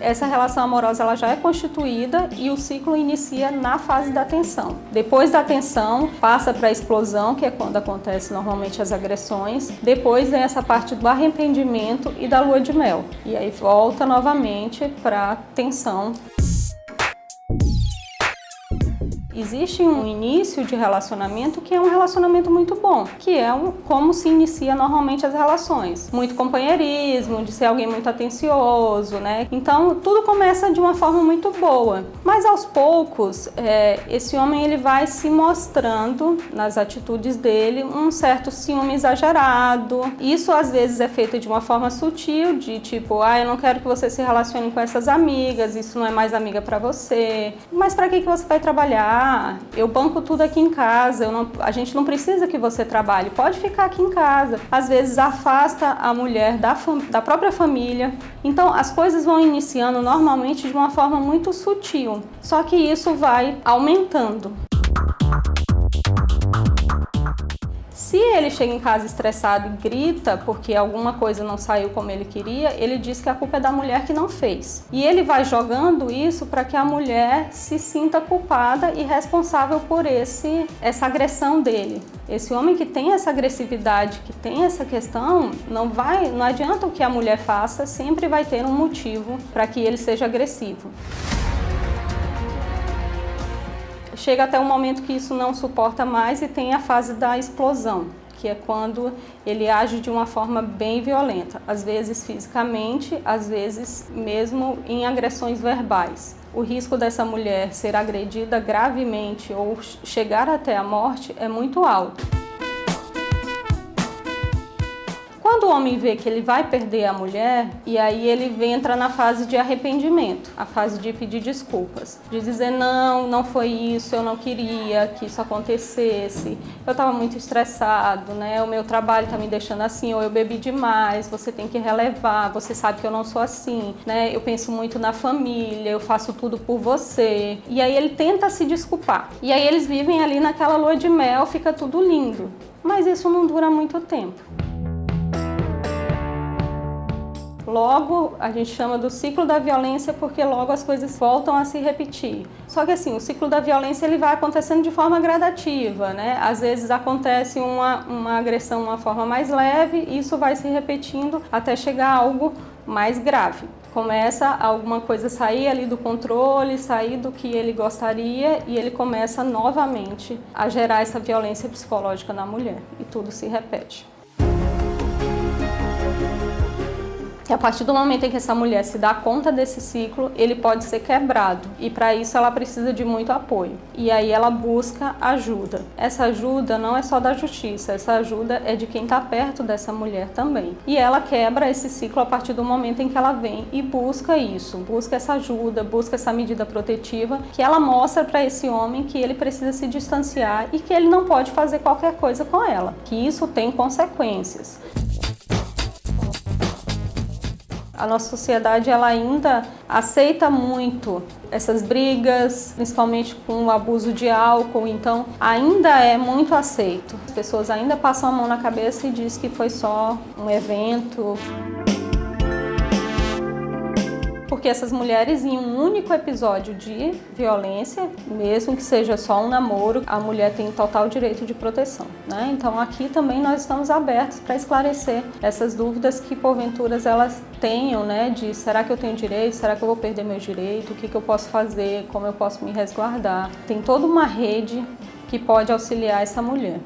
essa relação amorosa ela já é constituída e o ciclo inicia na fase da tensão. Depois da tensão, passa para a explosão, que é quando acontece normalmente as agressões. Depois vem essa parte do arrependimento e da lua de mel. E aí volta novamente para a tensão Existe um início de relacionamento que é um relacionamento muito bom, que é um, como se inicia normalmente as relações. Muito companheirismo, de ser alguém muito atencioso, né? Então tudo começa de uma forma muito boa. Mas aos poucos, é, esse homem ele vai se mostrando nas atitudes dele um certo ciúme exagerado. Isso às vezes é feito de uma forma sutil, de tipo, ah, eu não quero que você se relacione com essas amigas, isso não é mais amiga para você. Mas para que, que você vai trabalhar? Ah, eu banco tudo aqui em casa, não, a gente não precisa que você trabalhe, pode ficar aqui em casa. Às vezes afasta a mulher da, da própria família. Então as coisas vão iniciando normalmente de uma forma muito sutil, só que isso vai aumentando. Ele chega em casa estressado e grita porque alguma coisa não saiu como ele queria, ele diz que a culpa é da mulher que não fez. E ele vai jogando isso para que a mulher se sinta culpada e responsável por esse, essa agressão dele. Esse homem que tem essa agressividade, que tem essa questão, não vai, não adianta o que a mulher faça, sempre vai ter um motivo para que ele seja agressivo chega até um momento que isso não suporta mais e tem a fase da explosão, que é quando ele age de uma forma bem violenta, às vezes fisicamente, às vezes mesmo em agressões verbais. O risco dessa mulher ser agredida gravemente ou chegar até a morte é muito alto. Quando o homem vê que ele vai perder a mulher, e aí ele entra na fase de arrependimento, a fase de pedir desculpas, de dizer não, não foi isso, eu não queria que isso acontecesse, eu estava muito estressado, né? o meu trabalho está me deixando assim, ou eu bebi demais, você tem que relevar, você sabe que eu não sou assim, né? eu penso muito na família, eu faço tudo por você. E aí ele tenta se desculpar. E aí eles vivem ali naquela lua de mel, fica tudo lindo. Mas isso não dura muito tempo. Logo, a gente chama do ciclo da violência porque logo as coisas voltam a se repetir. Só que assim, o ciclo da violência ele vai acontecendo de forma gradativa, né? Às vezes acontece uma, uma agressão de uma forma mais leve e isso vai se repetindo até chegar a algo mais grave. Começa alguma coisa a sair ali do controle, sair do que ele gostaria e ele começa novamente a gerar essa violência psicológica na mulher e tudo se repete. Que a partir do momento em que essa mulher se dá conta desse ciclo, ele pode ser quebrado e para isso ela precisa de muito apoio. E aí ela busca ajuda. Essa ajuda não é só da justiça, essa ajuda é de quem está perto dessa mulher também. E ela quebra esse ciclo a partir do momento em que ela vem e busca isso, busca essa ajuda, busca essa medida protetiva que ela mostra para esse homem que ele precisa se distanciar e que ele não pode fazer qualquer coisa com ela, que isso tem consequências a nossa sociedade ela ainda aceita muito essas brigas, principalmente com o abuso de álcool, então ainda é muito aceito. As pessoas ainda passam a mão na cabeça e diz que foi só um evento porque essas mulheres em um único episódio de violência, mesmo que seja só um namoro, a mulher tem total direito de proteção. Né? Então aqui também nós estamos abertos para esclarecer essas dúvidas que porventura elas tenham, né, de será que eu tenho direito, será que eu vou perder meu direito, o que, que eu posso fazer, como eu posso me resguardar. Tem toda uma rede que pode auxiliar essa mulher.